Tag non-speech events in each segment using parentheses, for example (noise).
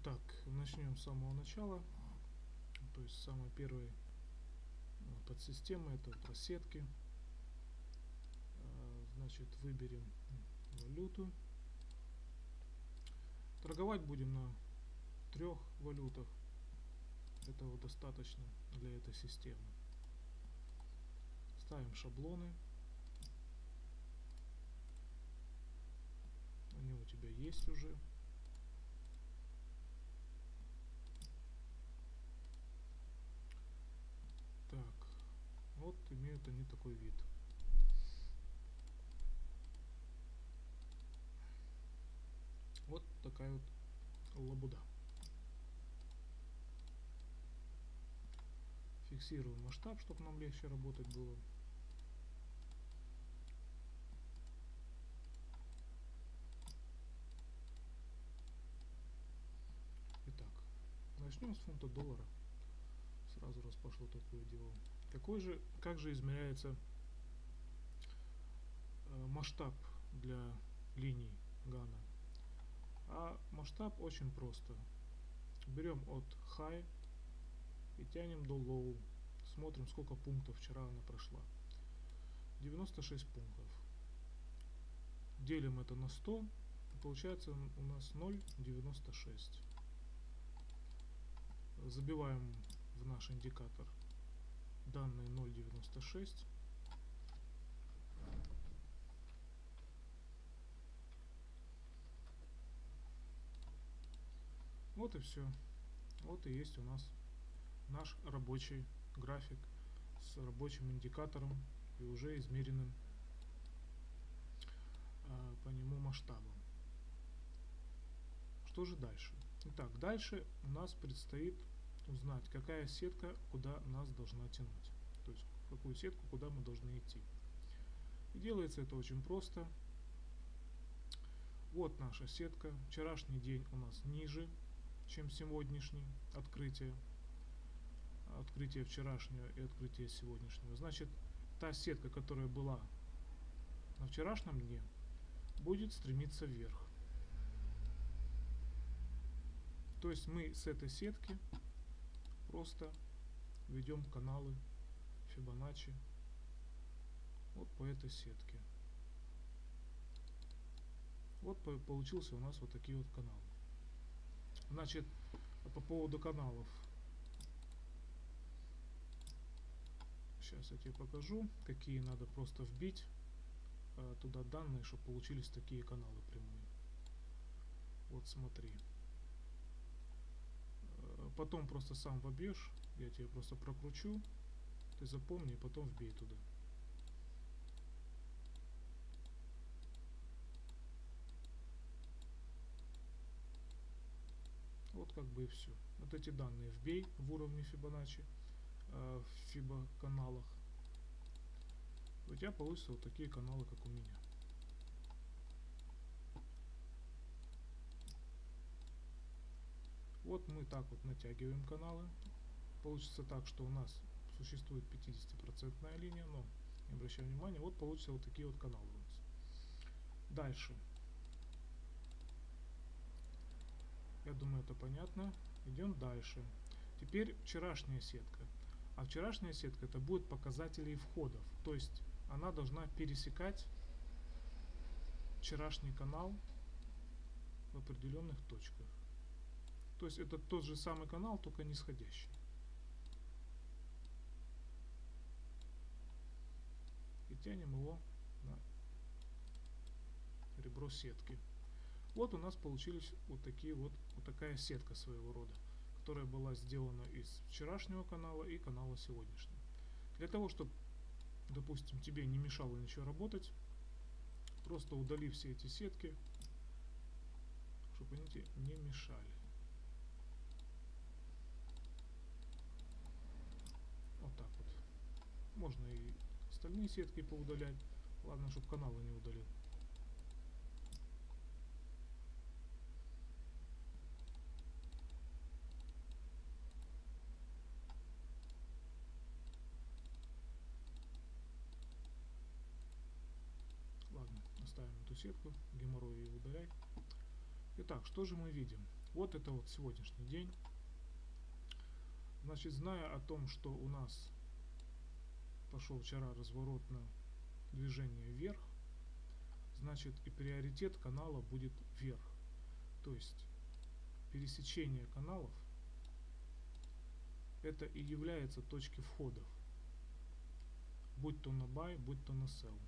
Итак, начнем с самого начала. То есть самой первой э, подсистемы это просетки. Э, значит, выберем валюту. Торговать будем на трех валютах. Этого достаточно для этой системы. Ставим шаблоны. Они у тебя есть уже. Так, вот имеют они такой вид. Вот такая вот лабуда. Фиксируем масштаб, чтобы нам легче работать было. Итак, начнем с фунта доллара. Сразу раз пошло такое дело. Какой же, как же измеряется э, масштаб для линий Гана? А масштаб очень просто. Берем от high и тянем до low. Смотрим, сколько пунктов вчера она прошла. 96 пунктов. Делим это на 100. Получается у нас 0,96. Забиваем в наш индикатор данные 0.96 вот и все вот и есть у нас наш рабочий график с рабочим индикатором и уже измеренным э, по нему масштабом. Что же дальше? Итак дальше у нас предстоит узнать, какая сетка куда нас должна тянуть. То есть, какую сетку куда мы должны идти. И делается это очень просто. Вот наша сетка. Вчерашний день у нас ниже, чем сегодняшний открытие. Открытие вчерашнего и открытие сегодняшнего. Значит, та сетка, которая была на вчерашнем дне, будет стремиться вверх. То есть мы с этой сетки просто ведем каналы Фибоначчи вот по этой сетке. Вот получился у нас вот такие вот каналы. Значит, по поводу каналов. Сейчас я тебе покажу, какие надо просто вбить а, туда данные, чтобы получились такие каналы прямые. Вот смотри потом просто сам вобьешь, я тебе просто прокручу, ты запомни и потом вбей туда. Вот как бы и все. Вот эти данные вбей в уровне Фибоначчи, э, в Фибо каналах. У тебя получатся вот такие каналы, как у меня. Вот мы так вот натягиваем каналы. Получится так, что у нас существует 50% линия, но не обращаем внимания, вот получится вот такие вот каналы у нас. Дальше. Я думаю, это понятно. Идем дальше. Теперь вчерашняя сетка. А вчерашняя сетка это будет показатели входов. То есть она должна пересекать вчерашний канал в определенных точках. То есть это тот же самый канал, только нисходящий. И тянем его на ребро сетки. Вот у нас получились вот такие вот, вот такая сетка своего рода, которая была сделана из вчерашнего канала и канала сегодняшнего. Для того, чтобы, допустим, тебе не мешало ничего работать, просто удали все эти сетки, чтобы они тебе не мешали. Вот так вот. Можно и остальные сетки поудалять. Ладно, чтобы каналы не удалил. Ладно, оставим эту сетку, геморрой ее удаляй. Итак, что же мы видим? Вот это вот сегодняшний день. Значит, зная о том, что у нас пошел вчера разворот на движение вверх, значит и приоритет канала будет вверх. То есть пересечение каналов это и является точки входов. Будь то на buy, будь то на sell.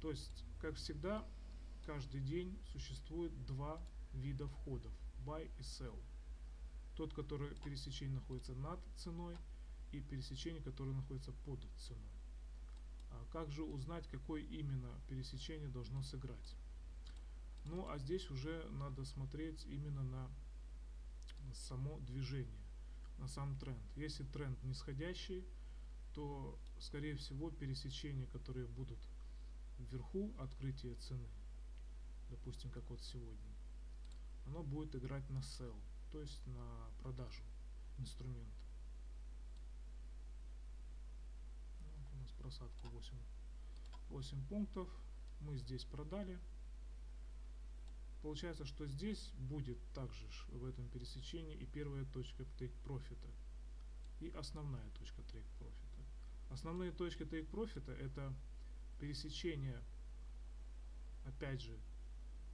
То есть, как всегда, каждый день существует два вида входов. Buy и sell. Тот, который пересечение находится над ценой и пересечение, которое находится под ценой. А как же узнать, какое именно пересечение должно сыграть? Ну, а здесь уже надо смотреть именно на само движение, на сам тренд. Если тренд нисходящий, то, скорее всего, пересечения, которые будут вверху открытия цены, допустим, как вот сегодня, оно будет играть на sell, то есть на продажу инструмента. Вот у нас просадка 8, 8 пунктов. Мы здесь продали. Получается, что здесь будет также в этом пересечении и первая точка take профита и основная точка take профита. Основные точки take профита это пересечение опять же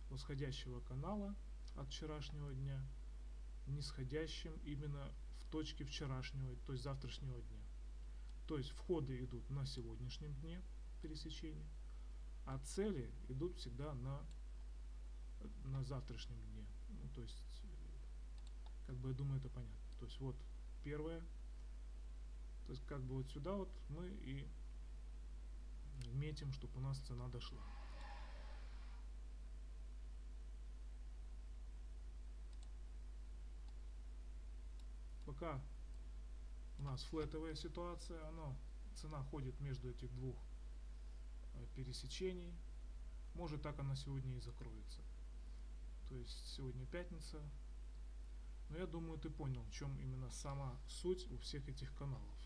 восходящего канала от вчерашнего дня нисходящим именно в точке вчерашнего, то есть завтрашнего дня. То есть входы идут на сегодняшнем дне пересечения, а цели идут всегда на, на завтрашнем дне. Ну, то есть, как бы я думаю, это понятно. То есть вот первое, то есть как бы вот сюда вот мы и метим, чтобы у нас цена дошла. Пока у нас флетовая ситуация, оно, цена ходит между этих двух э, пересечений. Может так она сегодня и закроется. То есть сегодня пятница. Но я думаю, ты понял, в чем именно сама суть у всех этих каналов.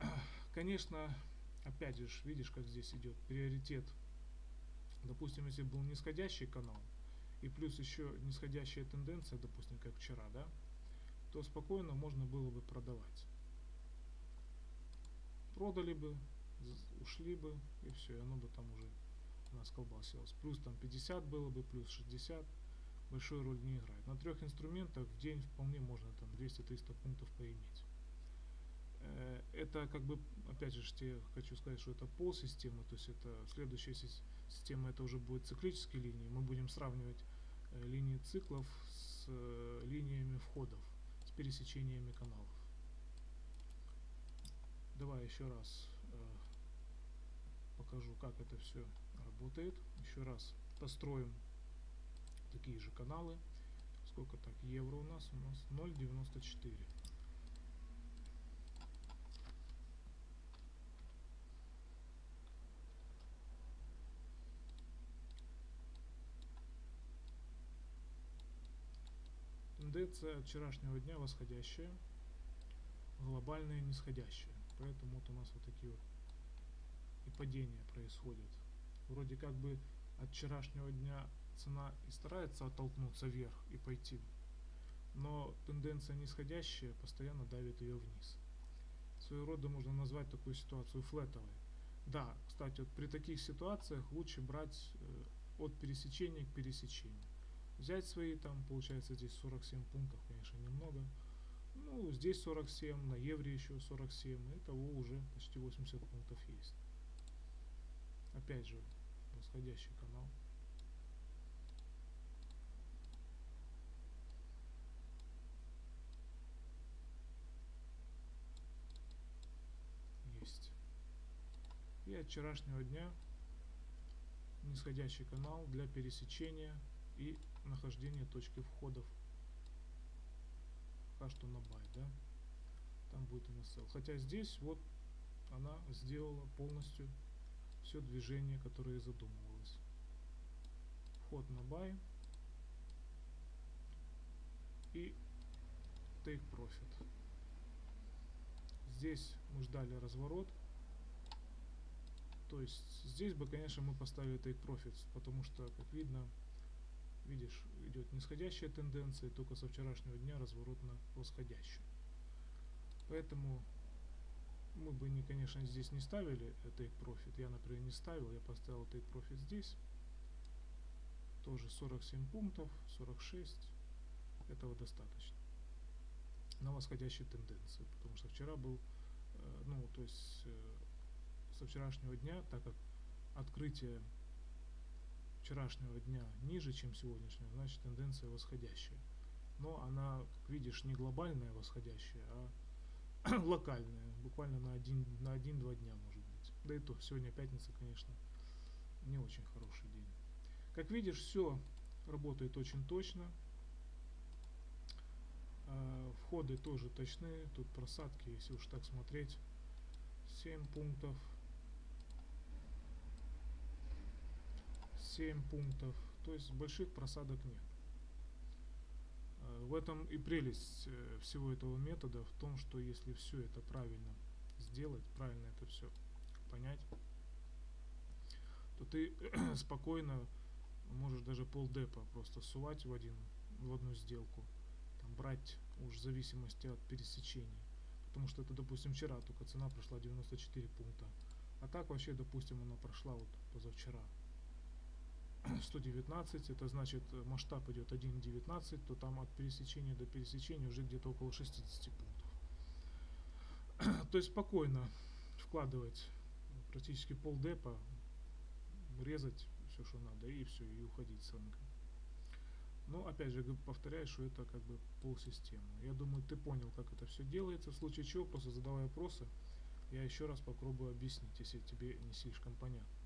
(clears throat) Конечно, опять же, видишь, как здесь идет приоритет. Допустим, если был нисходящий канал, и плюс еще нисходящая тенденция, допустим, как вчера, да, то спокойно можно было бы продавать. Продали бы, ушли бы, и все, и оно бы там уже у нас колбасилось. Плюс там 50 было бы, плюс 60, большой роль не играет. На трех инструментах в день вполне можно там 200-300 пунктов поиметь. Э, это как бы, опять же, я хочу сказать, что это пол системы, то есть это следующая система, это уже будет циклические линии. Мы будем сравнивать э, линии циклов с э, линиями входов, пересечениями каналов. Давай еще раз покажу, как это все работает. Еще раз построим такие же каналы. Сколько так евро у нас? У нас 0,94. Тенденция вчерашнего дня восходящая, глобальная нисходящая. Поэтому вот у нас вот такие вот и падения происходят. Вроде как бы от вчерашнего дня цена и старается оттолкнуться вверх и пойти. Но тенденция нисходящая постоянно давит ее вниз. Своего рода можно назвать такую ситуацию флетовой. Да, кстати, вот при таких ситуациях лучше брать э, от пересечения к пересечению взять свои, там получается здесь 47 пунктов, конечно, немного. Ну, здесь 47, на евре еще 47, и того уже почти 80 пунктов есть. Опять же, восходящий канал. Есть. И от вчерашнего дня нисходящий канал для пересечения и нахождение точки входов пока что на buy, да, там будет sell. Хотя здесь вот она сделала полностью все движение, которое задумывалось. Вход на buy и take profit. Здесь мы ждали разворот. То есть здесь бы, конечно, мы поставили take profit, потому что, как видно, видишь, идет нисходящая тенденция, только со вчерашнего дня разворот на восходящую. Поэтому мы бы, не, конечно, здесь не ставили take profit. Я, например, не ставил, я поставил take profit здесь. Тоже 47 пунктов, 46. Этого достаточно. На восходящей тенденции. Потому что вчера был, э, ну, то есть э, со вчерашнего дня, так как открытие вчерашнего дня ниже, чем сегодняшнего, значит тенденция восходящая. Но она, как видишь, не глобальная восходящая, а (clears throat) локальная, буквально на один на один-два дня может быть. Да и то, сегодня пятница, конечно, не очень хороший день. Как видишь, все работает очень точно. А, входы тоже точны. Тут просадки, если уж так смотреть, 7 пунктов. 7 пунктов. То есть больших просадок нет. А, в этом и прелесть э, всего этого метода в том, что если все это правильно сделать, правильно это все понять, то ты (clears throat) спокойно можешь даже полдепа просто сувать в, один, в одну сделку, там, брать уж в зависимости от пересечений. Потому что это, допустим, вчера только цена прошла 94 пункта. А так вообще, допустим, она прошла вот позавчера 119, это значит э, масштаб идет 1.19, то там от пересечения до пересечения уже где-то около 60 пунктов. (clears throat) то есть спокойно вкладывать практически пол депа, резать все, что надо, и все, и уходить с рынка. Но опять же повторяю, что это как бы полсистемы. Я думаю, ты понял, как это все делается. В случае чего, просто задавай вопросы. Я еще раз попробую объяснить, если тебе не слишком понятно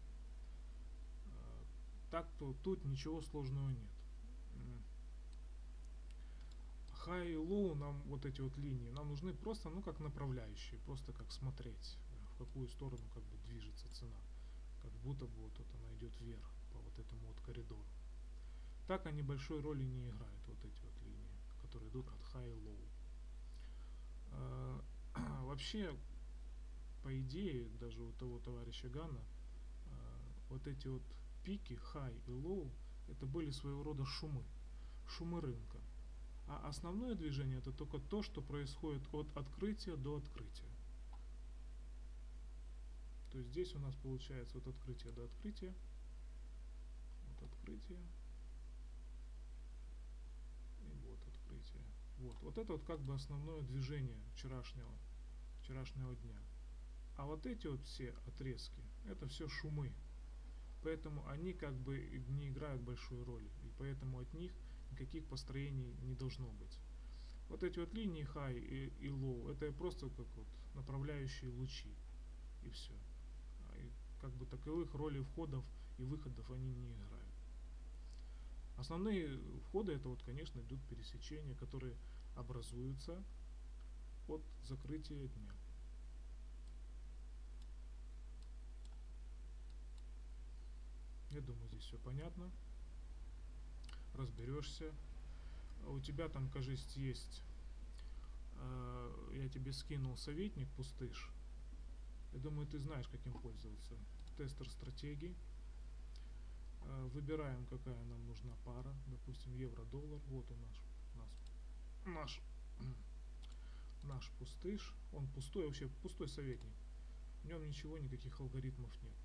так то тут ничего сложного нет. High и low нам вот эти вот линии нам нужны просто ну как направляющие, просто как смотреть в какую сторону как бы движется цена, как будто бы вот, вот она идет вверх по вот этому вот коридору. Так они большой роли не играют вот эти вот линии, которые идут от high и low. А, (clears throat) вообще, по идее, даже у того товарища Гана, а, вот эти вот пики, high и low это были своего рода шумы, шумы рынка. А основное движение это только то, что происходит от открытия до открытия. То есть здесь у нас получается от открытия до открытия, от открытия и вот открытие. Вот, вот это вот как бы основное движение вчерашнего, вчерашнего дня. А вот эти вот все отрезки, это все шумы. Поэтому они как бы не играют большой роли. И поэтому от них никаких построений не должно быть. Вот эти вот линии high и, и low, это просто как вот направляющие лучи. И все. А и как бы таковых роли входов и выходов они не играют. Основные входы это вот, конечно, идут пересечения, которые образуются от закрытия дня. Думаю, здесь все понятно. Разберешься. У тебя там, кажется, есть... Э, я тебе скинул советник пустыш. Я думаю, ты знаешь, каким пользоваться. Тестер стратегий. Э, выбираем, какая нам нужна пара. Допустим, евро-доллар. Вот он наш, наш, наш, (clears throat) наш пустыш. Он пустой, вообще пустой советник. В нем ничего, никаких алгоритмов нет.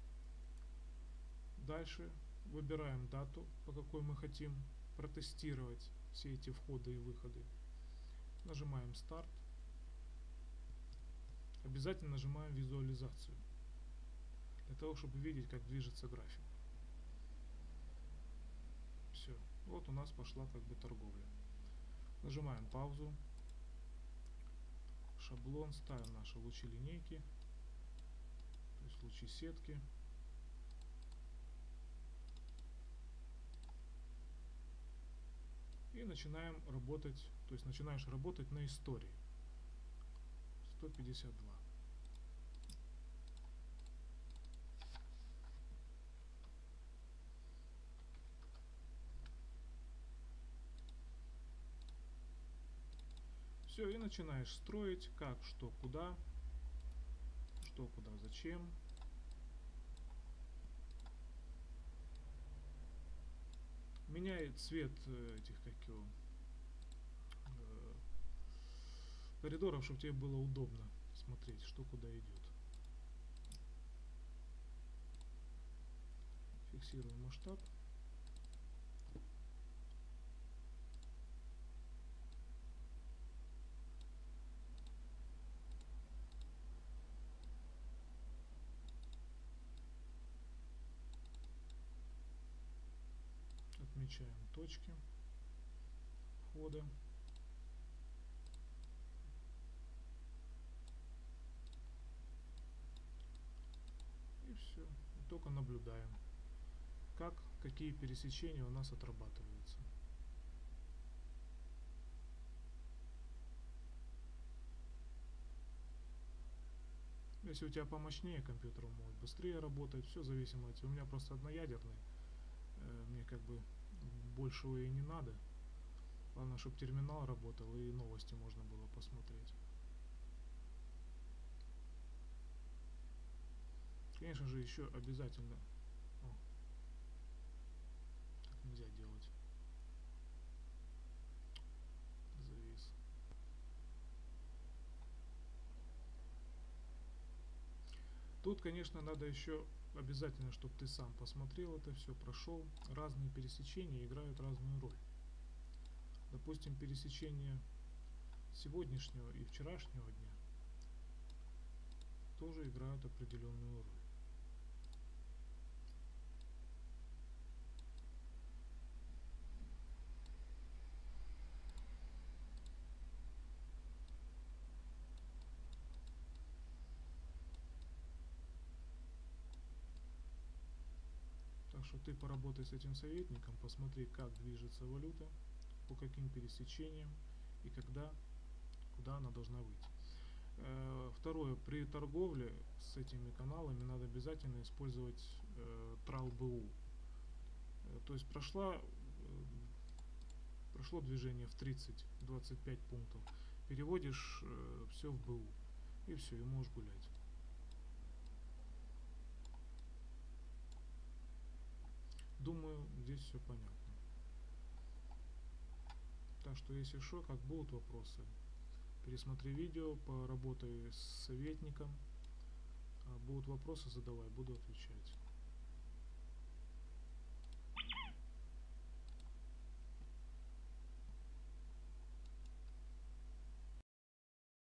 Дальше выбираем дату, по какой мы хотим протестировать все эти входы и выходы. Нажимаем старт. Обязательно нажимаем визуализацию. Для того, чтобы видеть, как движется график. Все. Вот у нас пошла как бы торговля. Нажимаем паузу. Шаблон. Ставим наши лучи линейки. То есть лучи сетки. Начинаем работать, то есть начинаешь работать на истории. 152. Все, и начинаешь строить, как, что, куда, что, куда, зачем. Меняй цвет э, этих, как его, э, коридоров, чтобы тебе было удобно смотреть, что куда идет. Фиксируем масштаб. Точки входа. И все. И только наблюдаем, как, какие пересечения у нас отрабатываются. Если у тебя помощнее компьютер, может быстрее работать, все зависимо от... У меня просто одноядерный, э, мне как бы большего и не надо. Главное, чтобы терминал работал и новости можно было посмотреть. Конечно же, еще обязательно... О, так нельзя делать. Завис. Тут, конечно, надо еще обязательно, чтобы ты сам посмотрел это все, прошел. Разные пересечения играют разную роль. Допустим, пересечение сегодняшнего и вчерашнего дня тоже играют определенную роль. Что ты поработай с этим советником, посмотри, как движется валюта, по каким пересечениям и когда, куда она должна выйти. Э, второе, при торговле с этими каналами надо обязательно использовать э, TRAL-BU. Э, то есть прошла, прошло движение в 30-25 пунктов, переводишь все в БУ и все, и можешь гулять. Думаю, здесь все понятно. Так что, если что, как будут вопросы, пересмотри видео, поработай с советником. А будут вопросы, задавай, буду отвечать.